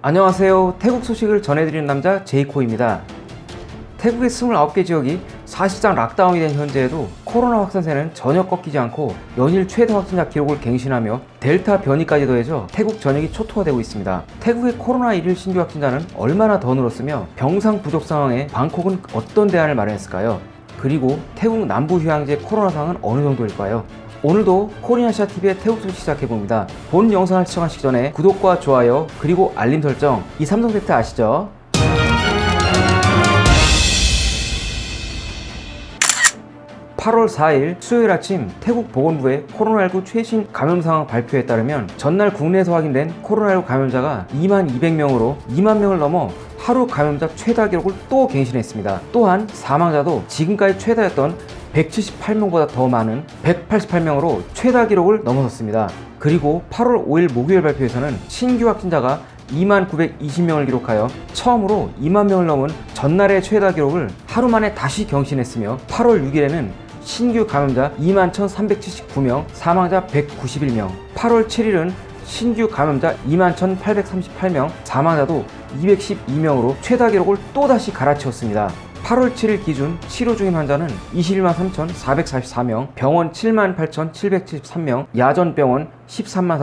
안녕하세요 태국 소식을 전해드리는 남자 제이코입니다 태국의 29개 지역이 사실상 락다운이 된 현재에도 코로나 확산세는 전혀 꺾이지 않고 연일 최다 확진자 기록을 갱신하며 델타 변이까지 더해져 태국 전역이 초토화되고 있습니다. 태국의 코로나 1일 신규 확진자는 얼마나 더 늘었으며 병상 부족 상황에 방콕은 어떤 대안을 마련했을까요? 그리고 태국 남부 휴양지의 코로나 상황은 어느 정도일까요? 오늘도 코리아시아TV의 태국 소식 시작해봅니다. 본 영상을 시청하시기 전에 구독과 좋아요 그리고 알림 설정 이 삼종 세트 아시죠? 8월 4일 수요일 아침 태국 보건부의 코로나19 최신 감염 상황 발표에 따르면 전날 국내에서 확인된 코로나19 감염자가 2만 200명으로 2만 명을 넘어 하루 감염자 최다 기록을 또 갱신했습니다. 또한 사망자도 지금까지 최다였던 178명보다 더 많은 188명으로 최다 기록을 넘어섰습니다. 그리고 8월 5일 목요일 발표에서는 신규 확진자가 2만 920명을 기록하여 처음으로 2만 명을 넘은 전날의 최다 기록을 하루 만에 다시 경신했으며 8월 6일에는 신규 감염자 2만 1379명, 사망자 191명 8월 7일은 신규 감염자 2만 1838명, 사망자도 212명으로 최다 기록을 또다시 갈아치웠습니다. 8월 7일 기준 치료 중인 환자는 21만 3,444명, 병원 7만 8,773명, 야전병원 13만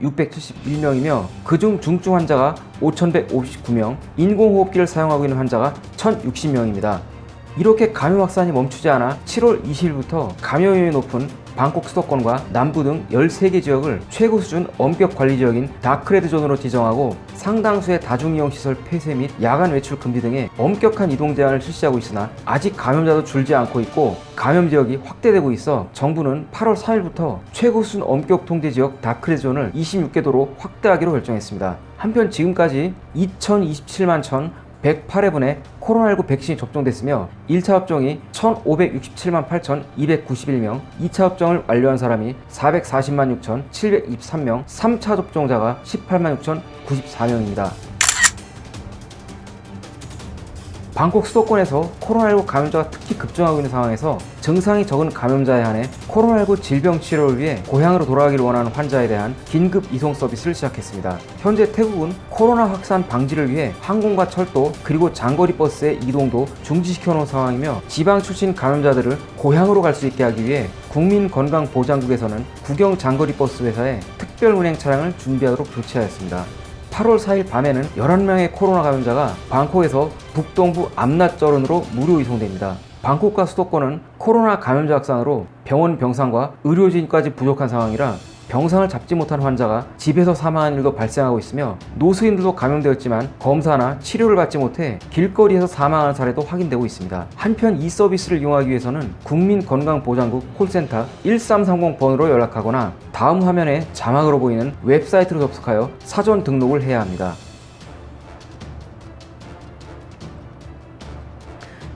4,671명이며 그중 중증 환자가 5,159명, 인공호흡기를 사용하고 있는 환자가 1,060명입니다. 이렇게 감염 확산이 멈추지 않아 7월 20일부터 감염률이 높은 방콕 수도권과 남부 등 13개 지역을 최고 수준 엄격 관리 지역인 dark red zone으로 지정하고 상당수의 다중이용시설 폐쇄 및 야간 외출 금지 등의 엄격한 이동 제한을 실시하고 있으나 아직 감염자도 줄지 않고 있고 감염 지역이 확대되고 있어 정부는 8월 3일부터 최고 수준 엄격 통제 지역 dark red zone을 26개 도로 확대하기로 결정했습니다. 한편 지금까지 2027만 천 108회분의 코로나19 백신이 접종됐으며 1차 접종이 1567만 8291명, 2차 접종을 완료한 사람이 440만 6723명, 3차 접종자가 18만 6094명입니다. 방콕 수도권에서 코로나19 감염자가 특히 급증하고 있는 상황에서 증상이 적은 감염자에 한해 코로나19 질병 치료를 위해 고향으로 돌아가기를 원하는 환자에 대한 긴급 이송 서비스를 시작했습니다. 현재 태국은 코로나 확산 방지를 위해 항공과 철도 그리고 장거리 버스의 이동도 중지시켜 놓은 상황이며 지방 출신 감염자들을 고향으로 갈 수 있게 하기 위해 국민건강보장국에서는 국영 장거리 버스 회사에 특별 운행 차량을 준비하도록 조치하였습니다. 8월 4일 밤에는 11명의 코로나 감염자가 방콕에서 북동부 암낫저런으로 무료 이송됩니다. 방콕과 수도권은 코로나 감염자 확산으로 병원 병상과 의료진까지 부족한 상황이라 병상을 잡지 못한 환자가 집에서 사망하는 일도 발생하고 있으며 노수인들도 감염되었지만 검사나 치료를 받지 못해 길거리에서 사망하는 사례도 확인되고 있습니다. 한편 이 서비스를 이용하기 위해서는 국민건강보장국 콜센터 1330 번호로 연락하거나 다음 화면에 자막으로 보이는 웹사이트로 접속하여 사전 등록을 해야 합니다.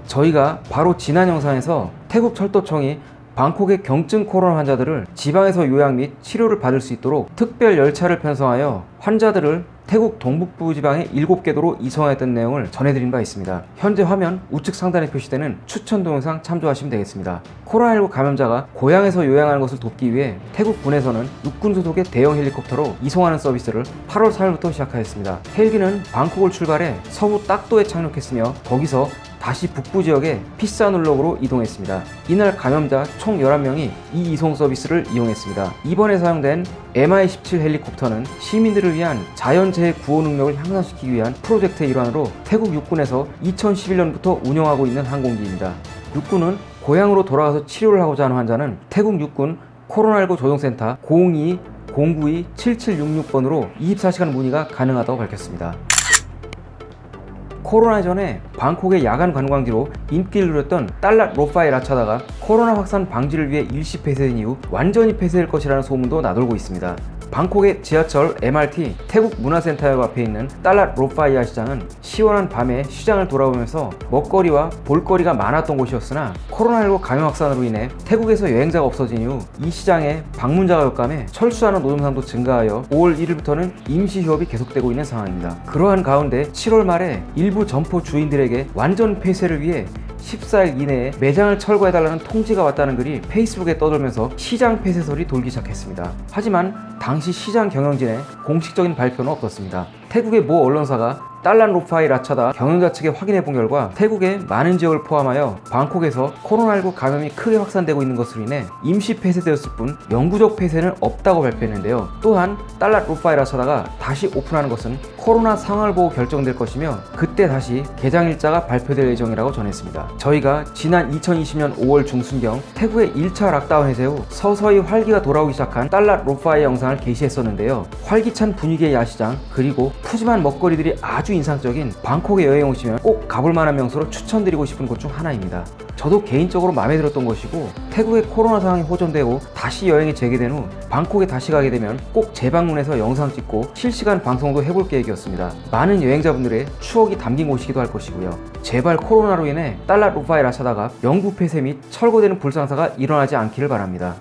저희가 바로 지난 영상에서 태국 철도청이 방콕의 경증 코로나 환자들을 지방에서 요양 및 치료를 받을 수 있도록 특별 열차를 편성하여 환자들을 태국 동북부 지방의 7개 도로 이송하였던 내용을 전해드린 바 있습니다. 현재 화면 우측 상단에 표시되는 추천 동영상 참조하시면 되겠습니다. 코로나19 감염자가 고향에서 요양하는 것을 돕기 위해 태국 군에서는 육군 소속의 대형 헬리콥터로 이송하는 서비스를 8월 4일부터 시작하였습니다. 헬기는 방콕을 출발해 서부 딱도에 착륙했으며 거기서 다시 북부 지역의 피사눌록으로 이동했습니다. 이날 감염자 총 11명이 이 이송 서비스를 이용했습니다. 이번에 사용된 MI-17 헬리콥터는 시민들을 위한 자연재해 구호 능력을 향상시키기 위한 프로젝트의 일환으로 태국 육군에서 2011년부터 운영하고 있는 항공기입니다. 육군은 고향으로 돌아가서 치료를 하고자 하는 환자는 태국 육군 코로나19 조정센터 02-092-7766번으로 24시간 문의가 가능하다고 밝혔습니다. 코로나 전에 방콕의 야간 관광지로 인기를 누렸던 달랏 로파에 라차다가 코로나 확산 방지를 위해 일시 폐쇄된 이후 완전히 폐쇄될 것이라는 소문도 나돌고 있습니다. 방콕의 지하철 MRT 태국 문화센터역 앞에 있는 달랏 로파이아 시장은 시원한 밤에 시장을 돌아보면서 먹거리와 볼거리가 많았던 곳이었으나 코로나19 감염 확산으로 인해 태국에서 여행자가 없어진 이후 이 시장에 방문자가 격감해 철수하는 노점상도 증가하여 5월 1일부터는 임시 휴업이 계속되고 있는 상황입니다. 그러한 가운데 7월 말에 일부 점포 주인들에게 완전 폐쇄를 위해 14일 이내에 매장을 철거해달라는 통지가 왔다는 글이 페이스북에 떠돌면서 시장 폐쇄 설이 돌기 시작했습니다. 하지만 당시 시장 경영진의 공식적인 발표는 없었습니다. 태국의 모 언론사가 딸랏 롯파이 라차다 경영자 측에 확인해 본 결과 태국의 많은 지역을 포함하여 방콕에서 코로나19 감염이 크게 확산되고 있는 것으로 인해 임시 폐쇄되었을 뿐 영구적 폐쇄는 없다고 발표했는데요. 또한 딸랏 롯파이 라차다가 다시 오픈하는 것은 코로나 상황을 보고 결정될 것이며 그때 다시 개장 일자가 발표될 예정이라고 전했습니다. 저희가 지난 2020년 5월 중순경 태국의 1차 락다운 해제 후 서서히 활기가 돌아오기 시작한 딸랏 롯파이 영상을 게시했었는데요. 활기찬 분위기의 야시장 그리고 푸짐한 먹거리들이 아주 인상적인 방콕에 여행 오시면 꼭 가볼 만한 명소로 추천드리고 싶은 곳 중 하나입니다. 저도 개인적으로 마음에 들었던 것이고 태국의 코로나 상황이 호전되고 다시 여행이 재개된 후 방콕에 다시 가게 되면 꼭 재방문해서 영상 찍고 실시간 방송도 해볼 계획이었습니다. 많은 여행자분들의 추억이 담긴 곳이기도 할 것이고요. 제발 코로나로 인해 달러 루파에 라차다가 영구 폐쇄 및 철거되는 불상사가 일어나지 않기를 바랍니다.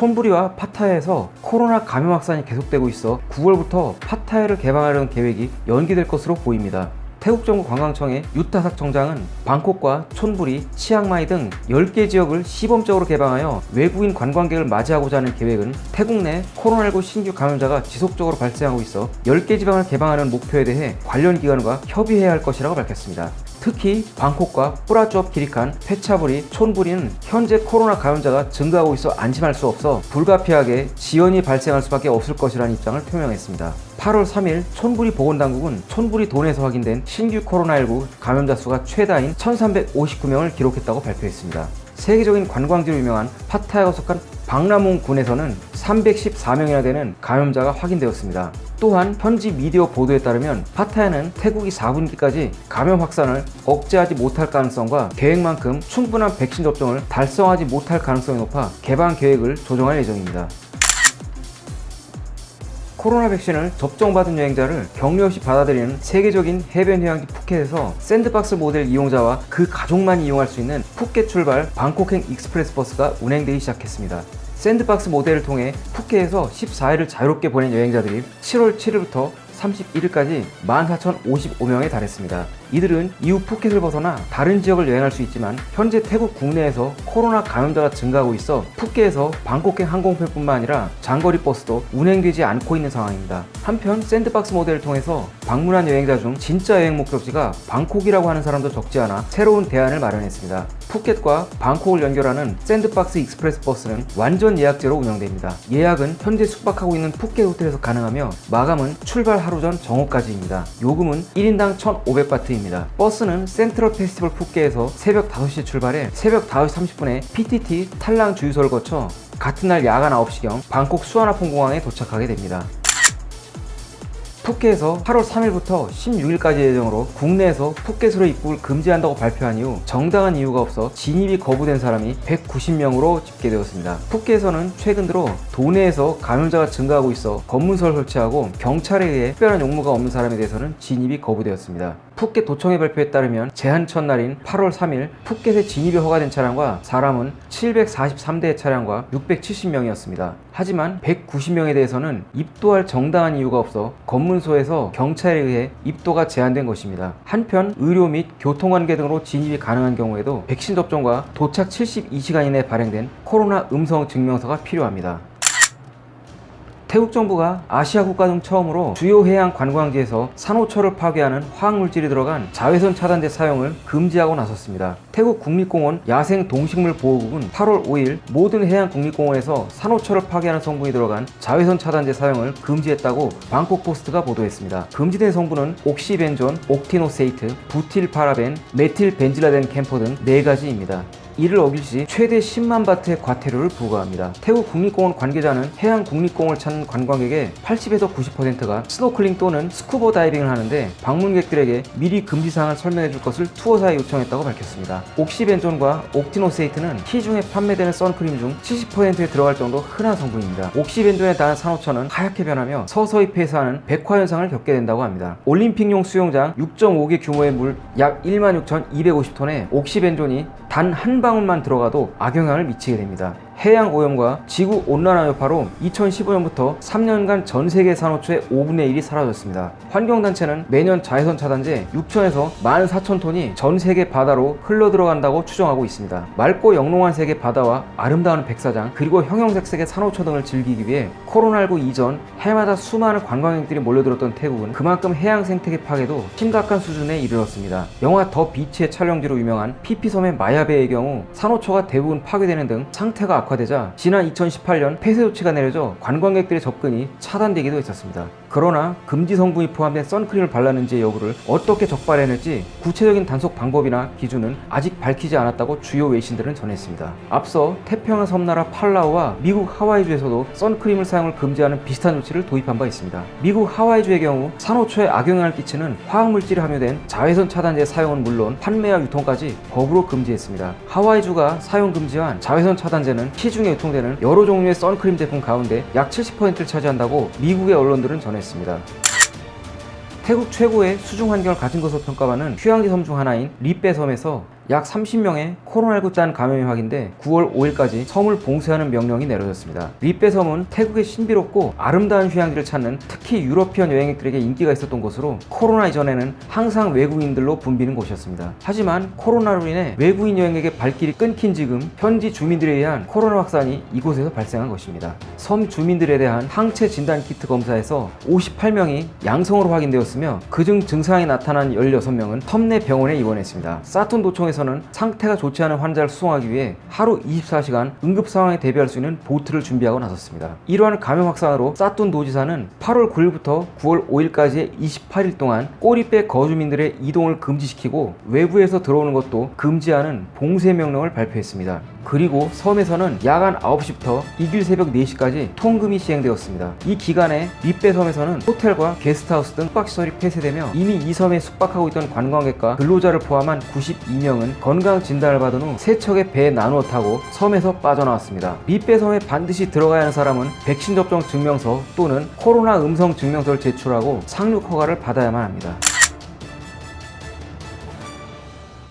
촌부리와 파타야에서 코로나 감염 확산이 계속되고 있어 9월부터 파타야를 개방하려는 계획이 연기될 것으로 보입니다. 태국 정부 관광청의 유타삭 청장은 방콕과 촌부리, 치앙마이 등 10개 지역을 시범적으로 개방하여 외국인 관광객을 맞이하고자 하는 계획은 태국 내 코로나19 신규 감염자가 지속적으로 발생하고 있어 10개 지방을 개방하는 목표에 대해 관련 기관과 협의해야 할 것이라고 밝혔습니다. 특히 방콕과 쁘라쭈업 키리칸, 펫차부리, 촌부리는 현재 코로나 감염자가 증가하고 있어 안심할 수 없어 불가피하게 지연이 발생할 수밖에 없을 것이라는 입장을 표명했습니다. 8월 3일 촌부리 보건당국은 촌부리 도내에서 확인된 신규 코로나19 감염자 수가 최다인 1359명을 기록했다고 발표했습니다. 세계적인 관광지로 유명한 파타야가 속한 방라뭉 군에서는 314명이나 되는 감염자가 확인되었습니다. 또한 현지 미디어 보도에 따르면 파타야는 태국이 4분기까지 감염 확산을 억제하지 못할 가능성과 계획만큼 충분한 백신 접종을 달성하지 못할 가능성이 높아 개방 계획을 조정할 예정입니다. 코로나 백신을 접종받은 여행자를 격리 없이 받아들이는 세계적인 해변 휴양지 푸켓에서 샌드박스 모델 이용자와 그 가족만 이용할 수 있는 푸켓 출발 방콕행 express 버스가 운행되기 시작했습니다. 샌드박스 모델을 통해 푸켓에서 14일을 자유롭게 보낸 여행자들이 7월 7일부터 31일까지 14,055명에 달했습니다. 이들은 이후 푸켓을 벗어나 다른 지역을 여행할 수 있지만 현재 태국 국내에서 코로나 감염자가 증가하고 있어 푸켓에서 방콕행 항공편뿐만 아니라 장거리 버스도 운행되지 않고 있는 상황입니다. 한편 샌드박스 모델을 통해서 방문한 여행자 중 진짜 여행 목적지가 방콕이라고 하는 사람도 적지 않아 새로운 대안을 마련했습니다. 푸켓과 방콕을 연결하는 샌드박스 express 버스는 완전 예약제로 운영됩니다. 예약은 현재 숙박하고 있는 푸켓 호텔에서 가능하며 마감은 출발 하루 전 정오까지입니다. 요금은 1인당 1,500바트입니다. 버스는 센트럴 페스티벌 푸켓에서 새벽 5시에 출발해 새벽 5시 30분에 PTT 탈랑 주유소를 거쳐 같은 날 야간 9시경 방콕 수아나폰 공항에 도착하게 됩니다. 푸켓에서 8월 3일부터 16일까지 예정으로 국내에서 푸켓으로 입국을 금지한다고 발표한 이후 정당한 이유가 없어 진입이 거부된 사람이 190명으로 집계되었습니다. 푸켓에서는 최근 들어 도내에서 감염자가 증가하고 있어 검문소를 설치하고 경찰에 의해 특별한 용무가 없는 사람에 대해서는 진입이 거부되었습니다. 푸켓 도청의 발표에 따르면 제한 첫날인 8월 3일 푸켓에 진입이 허가된 차량과 사람은 743대의 차량과 670명이었습니다. 하지만 190명에 대해서는 입도할 정당한 이유가 없어 검문소에서 경찰에 의해 입도가 제한된 것입니다. 한편 의료 및 교통관계 등으로 진입이 가능한 경우에도 백신 접종과 도착 72시간 이내에 발행된 코로나 음성 증명서가 필요합니다. 태국 정부가 아시아 국가 중 처음으로 주요 해양 관광지에서 산호초를 파괴하는 화학물질이 들어간 자외선 차단제 사용을 금지하고 나섰습니다. 태국 국립공원 야생 동식물 보호국은 8월 5일 모든 해양 국립공원에서 산호초를 파괴하는 성분이 들어간 자외선 차단제 사용을 금지했다고 방콕 포스트가 보도했습니다. 금지된 성분은 옥시벤존, 옥티노세이트, 부틸파라벤, 메틸벤질리덴 캠퍼 등 4가지입니다. 이를 어길 시 최대 10만 바트의 과태료를 부과합니다. 태국 국립공원 관계자는 해양 국립공원을 찾는 관광객의 80에서 90%가 스노클링 또는 스쿠버 다이빙을 하는데 방문객들에게 미리 금지사항을 설명해 줄 것을 투어사에 요청했다고 밝혔습니다. 옥시벤존과 옥티노세이트는 시중에 판매되는 선크림 중 70%에 들어갈 정도 흔한 성분입니다. 옥시벤존에 닿은 산호초는 하얗게 변하며 서서히 폐사하는 백화 현상을 겪게 된다고 합니다. 올림픽용 수영장 6.5개 규모의 물 약 16,250톤에 옥시벤존이 단 한 방울만 들어가도 악영향을 미치게 됩니다. 해양 오염과 지구 온난화 여파로 2015년부터 3년간 전 세계 산호초의 5분의 1이 사라졌습니다. 환경단체는 매년 자외선 차단제 6천에서 14,000톤이 전 세계 바다로 흘러들어간다고 추정하고 있습니다. 맑고 영롱한 색의 바다와 아름다운 백사장 그리고 형형색색의 산호초 등을 즐기기 위해 코로나19 이전 해마다 수많은 관광객들이 몰려들었던 태국은 그만큼 해양 생태계 파괴도 심각한 수준에 이르렀습니다. 영화 더 비치의 촬영지로 유명한 피피섬의 마야베의 경우 산호초가 대부분 파괴되는 등 상태가 악화되자 지난 2018년 폐쇄 조치가 내려져 관광객들의 접근이 차단되기도 했었습니다. 그러나 금지 성분이 포함된 선크림을 발랐는지의 여부를 어떻게 적발해낼지 구체적인 단속 방법이나 기준은 아직 밝히지 않았다고 주요 외신들은 전했습니다. 앞서 태평양 섬나라 팔라우와 미국 하와이주에서도 선크림을 사용을 금지하는 비슷한 조치를 도입한 바 있습니다. 미국 하와이주의 경우 산호초에 악영향을 끼치는 화학물질이 함유된 자외선 차단제 사용은 물론 판매와 유통까지 법으로 금지했습니다. 하와이주가 사용 금지한 자외선 차단제는 시중에 유통되는 여러 종류의 선크림 제품 가운데 약 70%를 차지한다고 미국의 언론들은 전했습니다. 태국 최고의 수중 환경을 가진 것으로 평가받는 휴양지 섬 중 하나인 리빼 섬에서 약 30명의 코로나19 집단 감염이 확인돼 9월 5일까지 섬을 봉쇄하는 명령이 내려졌습니다. 리빼 섬은 태국의 신비롭고 아름다운 휴양지를 찾는 특히 European 여행객들에게 인기가 있었던 곳으로 코로나 이전에는 항상 외국인들로 붐비는 곳이었습니다. 하지만 코로나로 인해 외국인 여행객의 발길이 끊긴 지금 현지 주민들에 의한 코로나 확산이 이곳에서 발생한 것입니다. 섬 주민들에 대한 항체 진단 키트 검사에서 58명이 양성으로 확인되었으며 그중 증상이 나타난 16명은 섬내 병원에 입원했습니다. 사뚠 도청에서는 상태가 좋지 않은 환자를 수송하기 위해 하루 24시간 응급 상황에 대비할 수 있는 보트를 준비하고 나섰습니다. 이러한 감염 확산으로 사톤 도지사는 8월 9일부터 9월 5일까지의 28일 동안 꼬리빼 거주민들의 이동을 금지시키고 외부에서 들어오는 것도 금지하는 봉쇄 명령을 발표했습니다. 그리고 섬에서는 야간 9시부터 이길 새벽 4시까지 통금이 시행되었습니다. 이 기간에 리빼 섬에서는 호텔과 게스트하우스 등 숙박시설이 폐쇄되며 이미 이 섬에 숙박하고 있던 관광객과 근로자를 포함한 92명은 건강 진단을 받은 후 세척의 배에 나누어 타고 섬에서 빠져나왔습니다. 리빼 섬에 반드시 들어가야 하는 사람은 백신 접종 증명서 또는 코로나 음성 증명서를 제출하고 상륙 허가를 받아야만 합니다.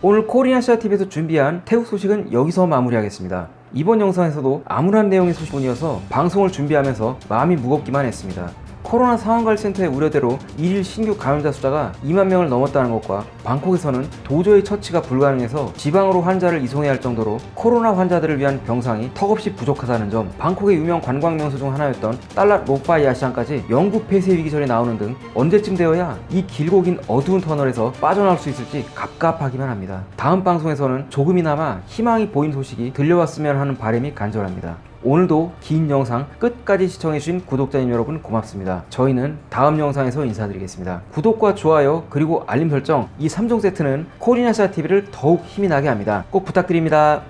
오늘 코리아시아 TV에서 준비한 태국 소식은 여기서 마무리하겠습니다. 이번 영상에서도 암울한 내용의 소식뿐이어서 방송을 준비하면서 마음이 무겁기만 했습니다. 코로나 상황관리센터의 우려대로 1일 신규 감염자 숫자가 2만 명을 넘었다는 것과 방콕에서는 도저히 처치가 불가능해서 지방으로 환자를 이송해야 할 정도로 코로나 환자들을 위한 병상이 턱없이 부족하다는 점, 방콕의 유명 관광 명소 중 하나였던 딸랏 롯파이 야시장까지 영구 폐쇄 위기설이 나오는 등 언제쯤 되어야 이 길고 긴 어두운 터널에서 빠져나올 수 있을지 갑갑하기만 합니다. 다음 방송에서는 조금이나마 희망이 보인 소식이 들려왔으면 하는 바람이 간절합니다. 오늘도 긴 영상 끝까지 시청해주신 구독자님 여러분 고맙습니다. 저희는 다음 영상에서 인사드리겠습니다. 구독과 좋아요 그리고 알림 설정 이 3종 세트는 코리나샤 TV를 더욱 힘이 나게 합니다. 꼭 부탁드립니다.